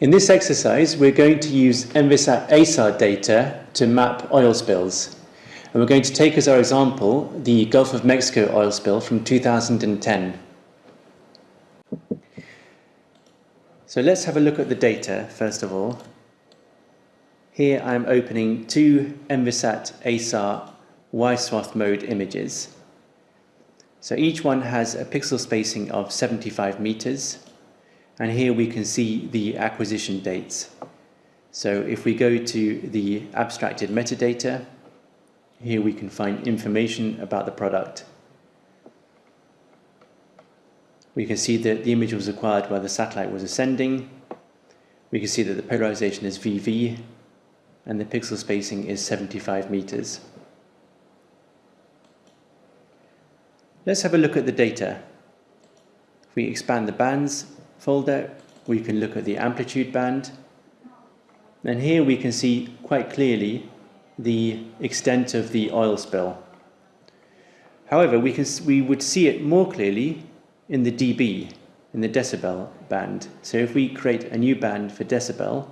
In this exercise, we're going to use Envisat ASAR data to map oil spills. And we're going to take as our example the Gulf of Mexico oil spill from 2010. So let's have a look at the data, first of all. Here I'm opening two Envisat ASAR wide-swath mode images. So each one has a pixel spacing of 75 meters and here we can see the acquisition dates. So if we go to the abstracted metadata, here we can find information about the product. We can see that the image was acquired while the satellite was ascending. We can see that the polarization is VV and the pixel spacing is 75 meters. Let's have a look at the data. If we expand the bands, folder, we can look at the amplitude band. And here we can see quite clearly the extent of the oil spill. However, we, can, we would see it more clearly in the dB, in the decibel band. So if we create a new band for decibel,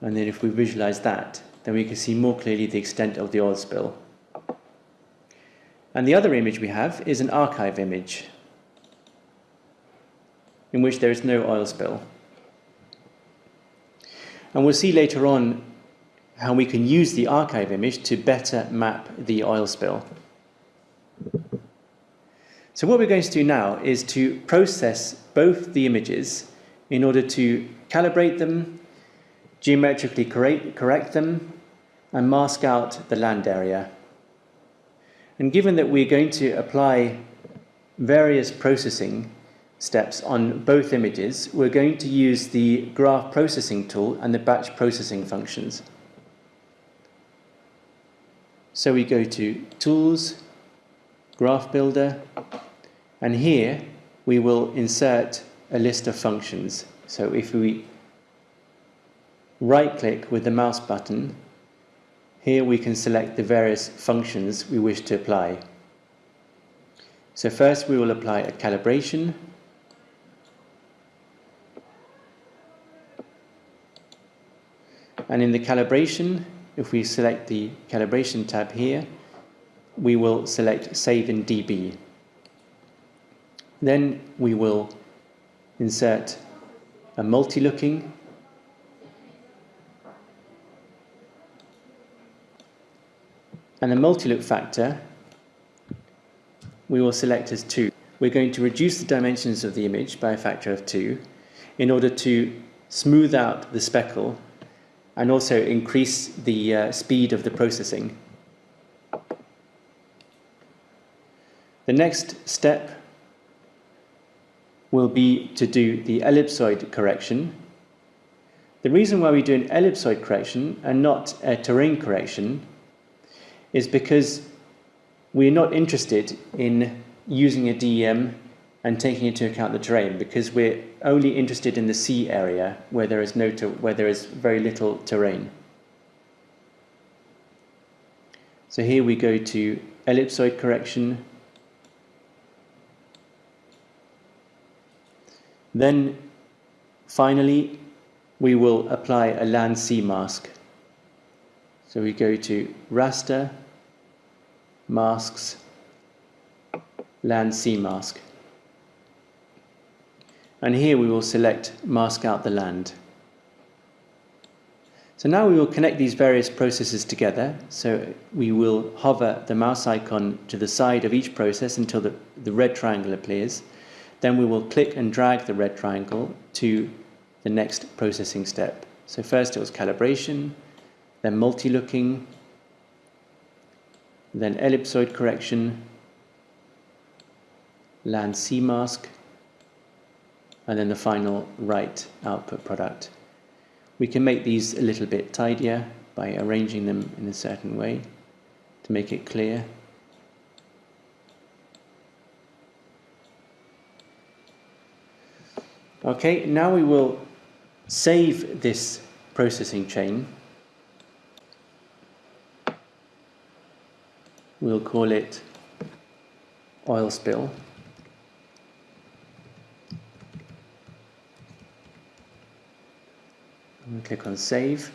and then if we visualize that, then we can see more clearly the extent of the oil spill. And the other image we have is an archive image in which there is no oil spill. And we'll see later on how we can use the archive image to better map the oil spill. So what we're going to do now is to process both the images in order to calibrate them, geometrically correct, them, and mask out the land area. And given that we're going to apply various processing steps on both images, we're going to use the graph processing tool and the batch processing functions. So we go to Tools, Graph Builder, and here we will insert a list of functions. So if we right click with the mouse button, here we can select the various functions we wish to apply. So first we will apply a calibration And in the calibration, if we select the calibration tab here, we will select save in dB. Then we will insert a multi-looking and the multi-look factor we will select as 2. We're going to reduce the dimensions of the image by a factor of 2 in order to smooth out the speckle and also increase the uh, speed of the processing. The next step will be to do the ellipsoid correction. The reason why we do an ellipsoid correction and not a terrain correction is because we're not interested in using a DEM and taking into account the terrain because we're only interested in the sea area where there is no where there is very little terrain. So here we go to ellipsoid correction. Then finally we will apply a land sea mask. So we go to raster, masks, land sea mask and here we will select mask out the land. So now we will connect these various processes together. So we will hover the mouse icon to the side of each process until the, the red triangle appears. Then we will click and drag the red triangle to the next processing step. So first it was calibration, then multi-looking, then ellipsoid correction, land sea mask, and then the final right output product. We can make these a little bit tidier by arranging them in a certain way to make it clear. Okay, now we will save this processing chain. We'll call it oil spill. Click on save.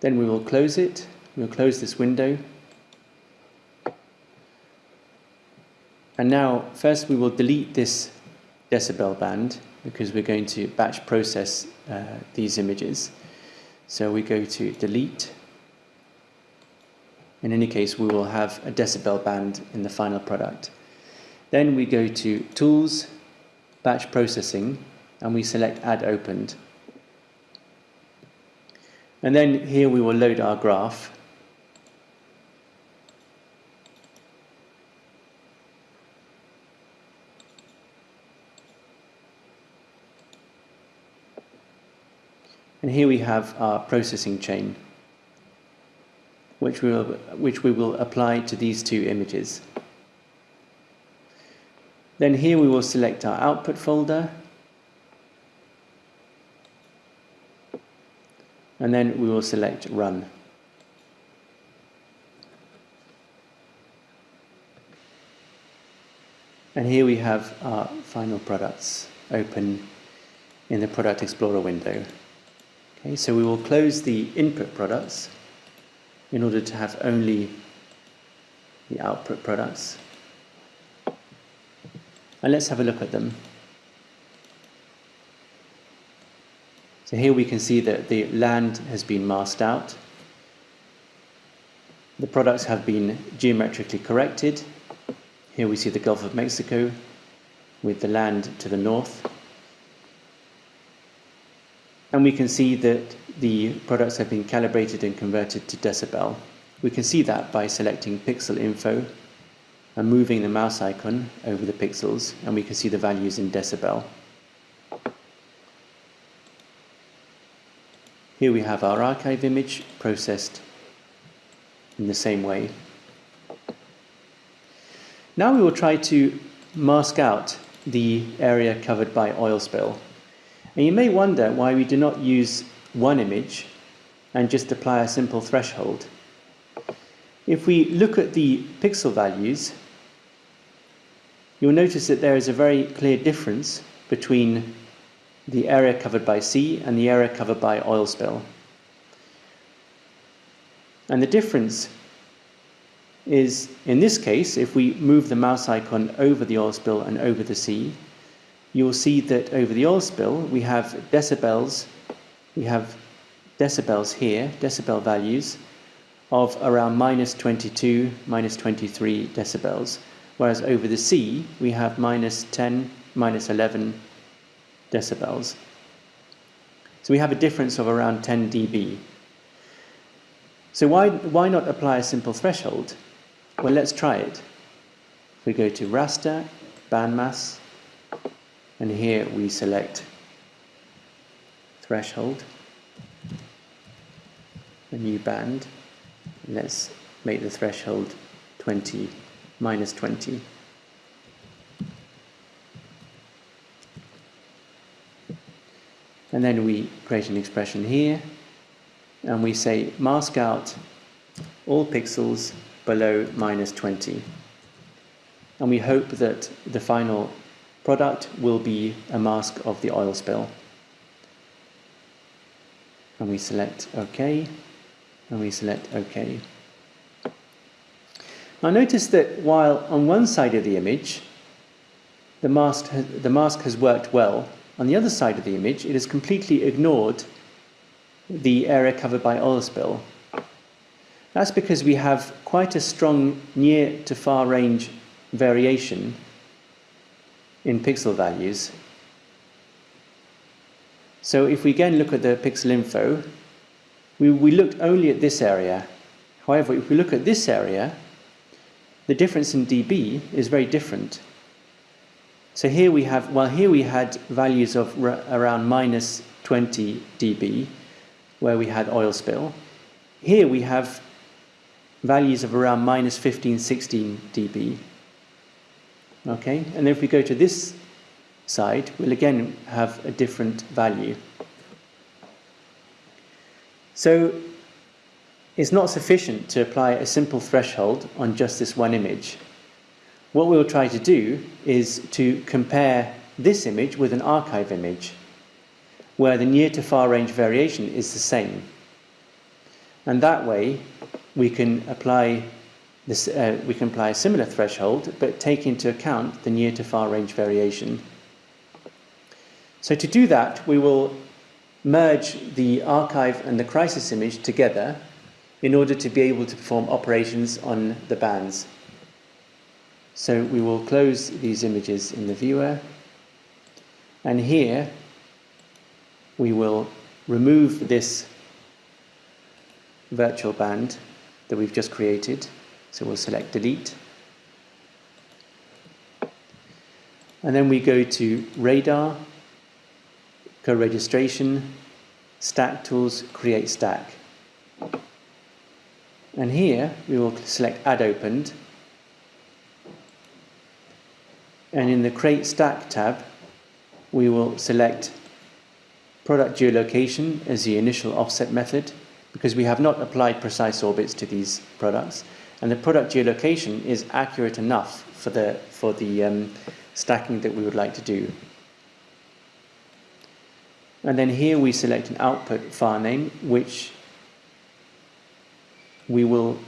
Then we will close it. We'll close this window. And now, first we will delete this decibel band because we're going to batch process uh, these images. So we go to delete. In any case, we will have a decibel band in the final product. Then we go to Tools, Batch Processing, and we select Add Opened. And then here we will load our graph. And here we have our processing chain, which we will, which we will apply to these two images. Then here we will select our output folder. And then we will select run. And here we have our final products open in the Product Explorer window. Okay, so we will close the input products in order to have only the output products. And let's have a look at them. So here we can see that the land has been masked out. The products have been geometrically corrected. Here we see the Gulf of Mexico with the land to the north and we can see that the products have been calibrated and converted to decibel. We can see that by selecting pixel info and moving the mouse icon over the pixels and we can see the values in decibel. Here we have our archive image processed in the same way. Now we will try to mask out the area covered by oil spill. And you may wonder why we do not use one image and just apply a simple threshold. If we look at the pixel values, you'll notice that there is a very clear difference between the area covered by sea and the area covered by oil spill. And the difference is, in this case, if we move the mouse icon over the oil spill and over the sea, you will see that over the oil spill we have decibels, we have decibels here, decibel values of around minus 22, minus 23 decibels, whereas over the sea we have minus 10, minus 11 decibels. So we have a difference of around 10 dB. So why, why not apply a simple threshold? Well, let's try it. We go to raster, Band Maths, and here we select threshold a new band let's make the threshold 20 minus 20 and then we create an expression here and we say mask out all pixels below minus 20 and we hope that the final Product will be a mask of the oil spill. And we select OK, and we select OK. Now notice that while on one side of the image, the mask, the mask has worked well, on the other side of the image, it has completely ignored the area covered by oil spill. That's because we have quite a strong near to far range variation in pixel values. So if we again look at the pixel info, we, we looked only at this area. However, if we look at this area, the difference in dB is very different. So here we have, well here we had values of around minus 20 dB, where we had oil spill. Here we have values of around minus 15, 16 dB. Okay, and then if we go to this side, we'll again have a different value. So it's not sufficient to apply a simple threshold on just this one image. What we'll try to do is to compare this image with an archive image. where the near to far range variation is the same. And that way we can apply this, uh, we can apply a similar threshold, but take into account the near to far range variation. So to do that, we will merge the archive and the crisis image together in order to be able to perform operations on the bands. So we will close these images in the viewer and here we will remove this virtual band that we've just created. So we'll select delete. And then we go to radar, co-registration, stack tools, create stack. And here we will select add opened. And in the create stack tab, we will select product geolocation as the initial offset method because we have not applied precise orbits to these products. And the product geolocation is accurate enough for the, for the um, stacking that we would like to do. And then here we select an output file name, which we will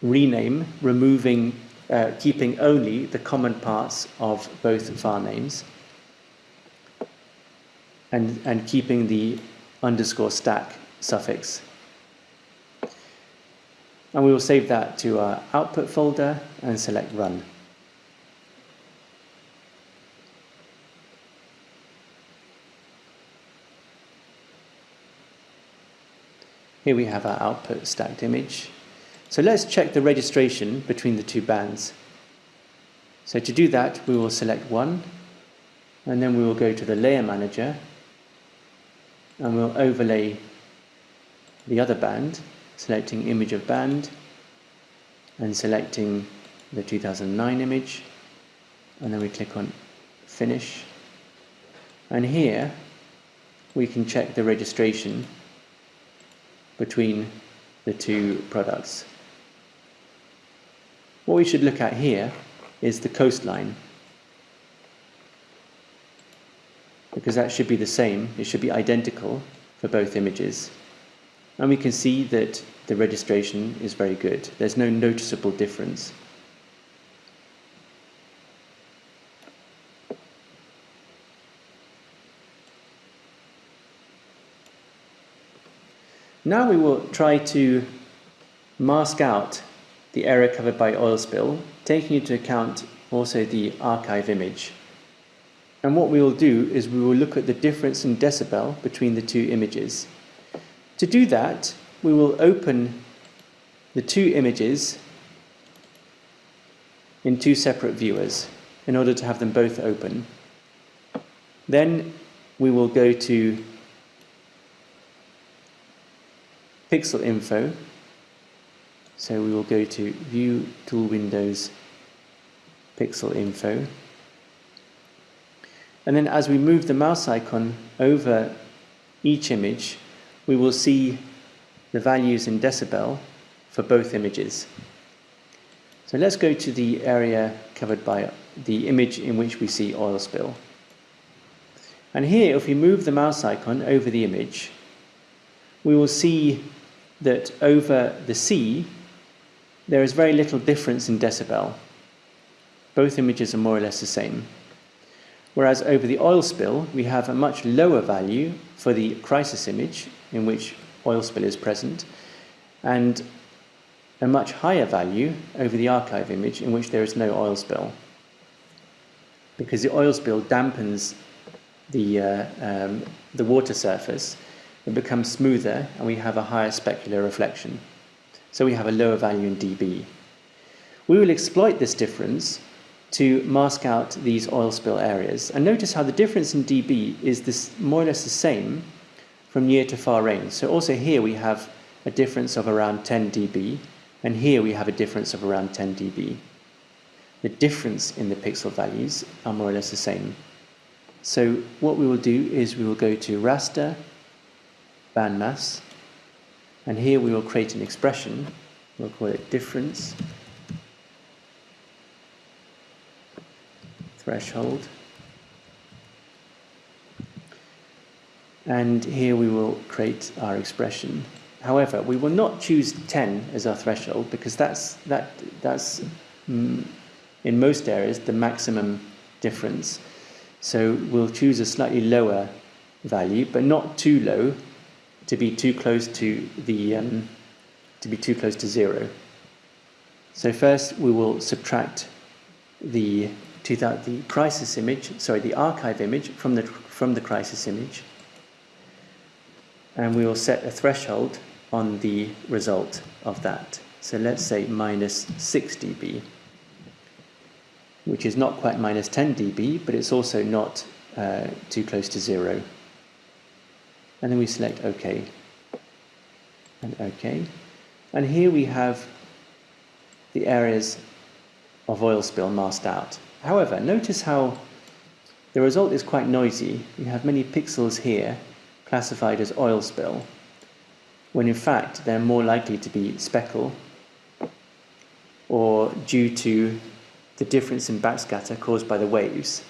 rename, removing, uh, keeping only the common parts of both file names and, and keeping the underscore stack suffix. And we will save that to our output folder and select run. Here we have our output stacked image. So let's check the registration between the two bands. So to do that, we will select one, and then we will go to the layer manager and we'll overlay the other band, selecting image of band and selecting the 2009 image and then we click on finish and here we can check the registration between the two products. What we should look at here is the coastline because that should be the same, it should be identical for both images. And we can see that the registration is very good. There's no noticeable difference. Now we will try to mask out the area covered by oil spill, taking into account also the archive image. And what we will do is we will look at the difference in decibel between the two images. To do that, we will open the two images in two separate viewers in order to have them both open. Then we will go to pixel info. So we will go to view tool windows pixel info and then as we move the mouse icon over each image, we will see the values in decibel for both images. So let's go to the area covered by the image in which we see oil spill. And here, if we move the mouse icon over the image, we will see that over the sea, there is very little difference in decibel. Both images are more or less the same. Whereas over the oil spill, we have a much lower value for the crisis image in which oil spill is present, and a much higher value over the archive image in which there is no oil spill. Because the oil spill dampens the, uh, um, the water surface, it becomes smoother, and we have a higher specular reflection. So we have a lower value in dB. We will exploit this difference to mask out these oil spill areas. And notice how the difference in dB is this more or less the same from near to far range. So also here we have a difference of around 10 dB, and here we have a difference of around 10 dB. The difference in the pixel values are more or less the same. So what we will do is we will go to raster, band bandmass, and here we will create an expression, we'll call it difference threshold. And here we will create our expression. However, we will not choose 10 as our threshold because that's, that, that's mm, in most areas the maximum difference. So we'll choose a slightly lower value, but not too low to be too close to the um, to be too close to zero. So first we will subtract the the crisis image, sorry, the archive image from the from the crisis image, and we will set a threshold on the result of that. So let's say minus 6 dB, which is not quite minus 10 dB, but it's also not uh, too close to zero. And then we select OK and OK. And here we have the areas of oil spill masked out. However, notice how the result is quite noisy. You have many pixels here classified as oil spill, when in fact they're more likely to be speckle or due to the difference in backscatter caused by the waves.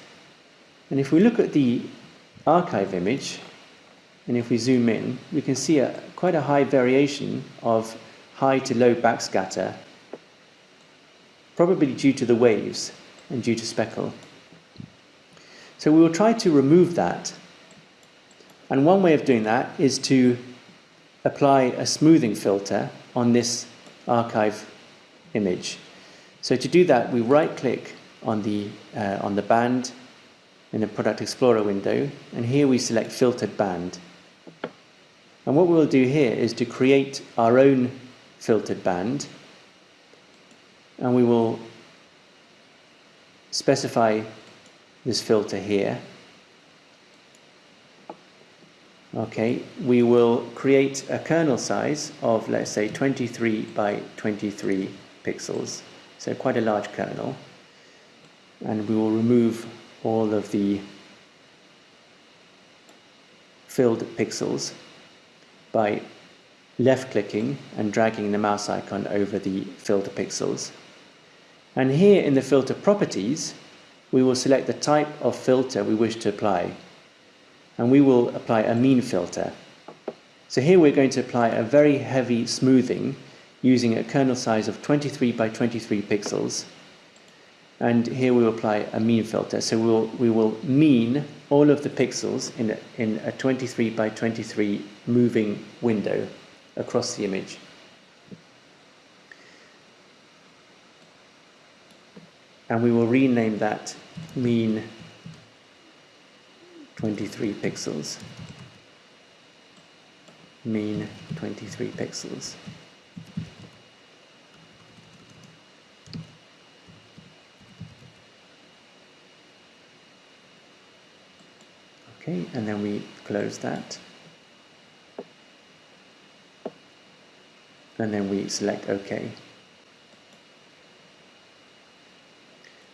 And if we look at the archive image, and if we zoom in, we can see a, quite a high variation of high to low backscatter, probably due to the waves and due to speckle. So we will try to remove that. And one way of doing that is to apply a smoothing filter on this archive image. So to do that, we right click on the, uh, on the band in the Product Explorer window, and here we select Filtered Band. And what we'll do here is to create our own filtered band and we will specify this filter here. Okay, we will create a kernel size of let's say 23 by 23 pixels, so quite a large kernel. And we will remove all of the filled pixels by left clicking and dragging the mouse icon over the filter pixels. And here in the filter properties, we will select the type of filter we wish to apply. And we will apply a mean filter. So here we're going to apply a very heavy smoothing using a kernel size of 23 by 23 pixels. And here we will apply a mean filter. So we'll, we will mean all of the pixels in a, in a 23 by 23 moving window across the image. And we will rename that mean 23 pixels. Mean 23 pixels. Okay, and then we close that. And then we select OK.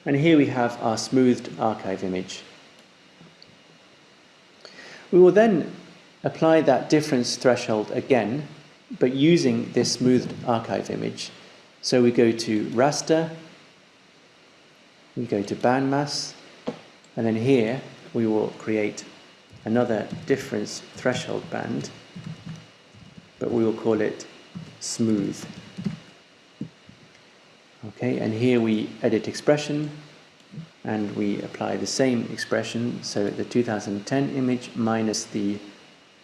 And here we have our smoothed archive image. We will then apply that difference threshold again, but using this smoothed archive image. So we go to raster, we go to Band Maths, and then here we will create another difference threshold band, but we will call it smooth. Okay, and here we edit expression and we apply the same expression, so the 2010 image minus the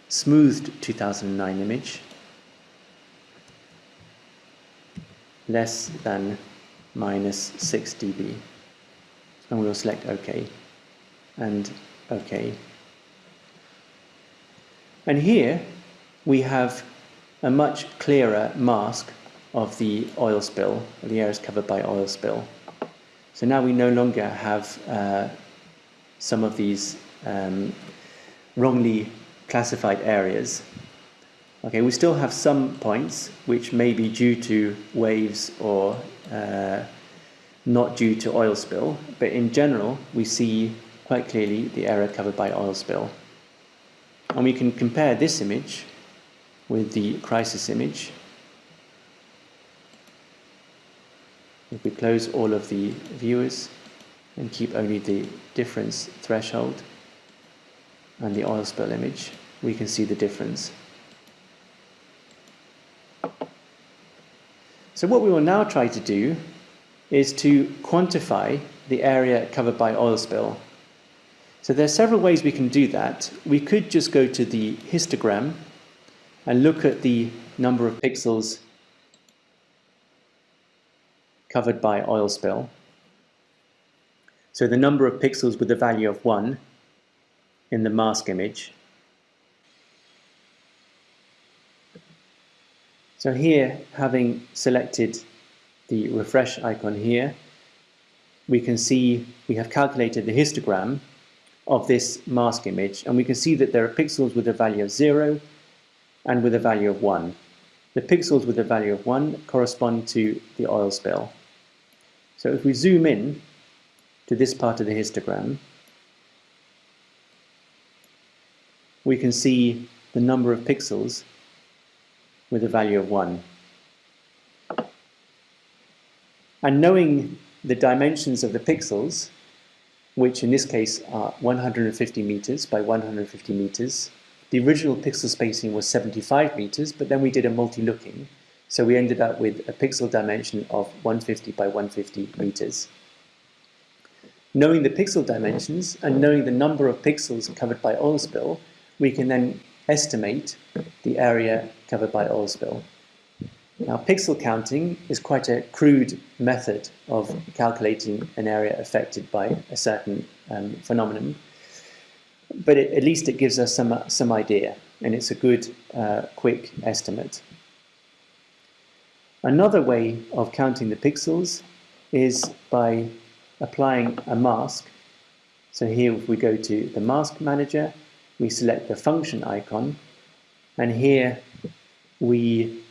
smoothed 2009 image less than minus 6 dB. And we will select OK. And OK and here we have a much clearer mask of the oil spill, the areas covered by oil spill. So now we no longer have uh, some of these um, wrongly classified areas. Okay, we still have some points which may be due to waves or uh, not due to oil spill, but in general we see quite clearly the area covered by oil spill. And we can compare this image with the crisis image. If we close all of the viewers and keep only the difference threshold and the oil spill image, we can see the difference. So what we will now try to do is to quantify the area covered by oil spill. So there are several ways we can do that. We could just go to the histogram and look at the number of pixels covered by oil spill. So the number of pixels with the value of 1 in the mask image. So here, having selected the refresh icon here, we can see we have calculated the histogram of this mask image and we can see that there are pixels with a value of 0 and with a value of 1. The pixels with a value of 1 correspond to the oil spill. So if we zoom in to this part of the histogram, we can see the number of pixels with a value of 1. And knowing the dimensions of the pixels, which in this case are 150 meters by 150 meters. The original pixel spacing was 75 meters, but then we did a multi-looking, so we ended up with a pixel dimension of 150 by 150 meters. Knowing the pixel dimensions and knowing the number of pixels covered by oil spill, we can then estimate the area covered by oil spill. Now, pixel counting is quite a crude method of calculating an area affected by a certain um, phenomenon, but it, at least it gives us some, some idea, and it's a good, uh, quick estimate. Another way of counting the pixels is by applying a mask. So here if we go to the mask manager, we select the function icon, and here we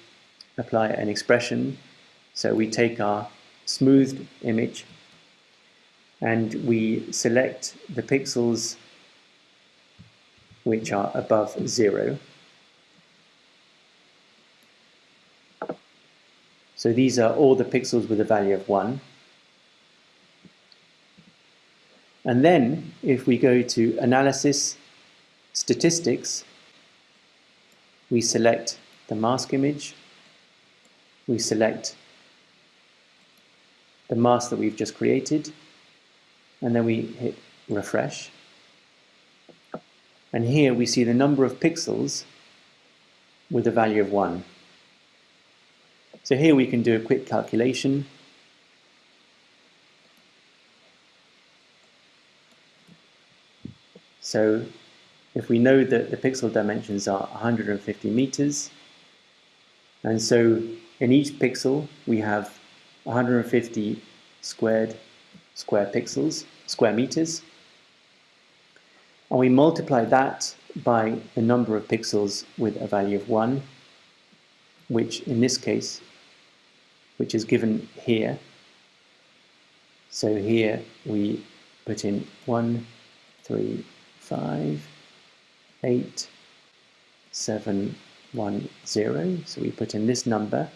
apply an expression. So we take our smoothed image and we select the pixels which are above zero. So these are all the pixels with a value of 1. And then if we go to Analysis, Statistics, we select the mask image we select the mask that we've just created and then we hit refresh and here we see the number of pixels with a value of 1. So here we can do a quick calculation So if we know that the pixel dimensions are 150 meters, and so in each pixel, we have 150 squared square pixels, square meters. And we multiply that by the number of pixels with a value of 1, which in this case, which is given here. So here we put in 1, 3, 5, 8, 7, 1, 0. So we put in this number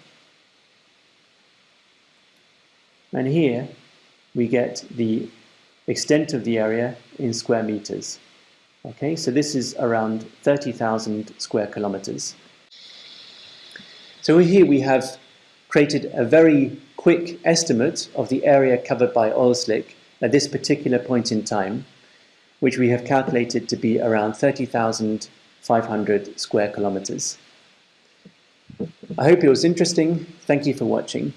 And here we get the extent of the area in square meters. Okay, so this is around 30,000 square kilometers. So here we have created a very quick estimate of the area covered by oil slick at this particular point in time, which we have calculated to be around 30,500 square kilometers. I hope it was interesting. Thank you for watching.